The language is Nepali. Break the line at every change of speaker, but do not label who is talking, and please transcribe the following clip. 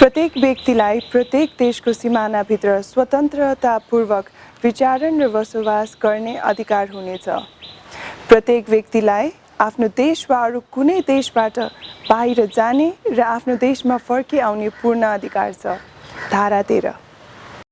प्रत्येक व्यक्तिलाई प्रत्येक देशको सिमानाभित्र स्वतन्त्रतापूर्वक विचारण र बसोबास गर्ने अधिकार हुनेछ। प्रत्येक व्यक्तिलाई आफ्नो देश वा अरू कुनै देशबाट बाहिर जाने र आफ्नो देशमा फर्किआउने पूर्ण अधिकार छ। धारा तेह्र।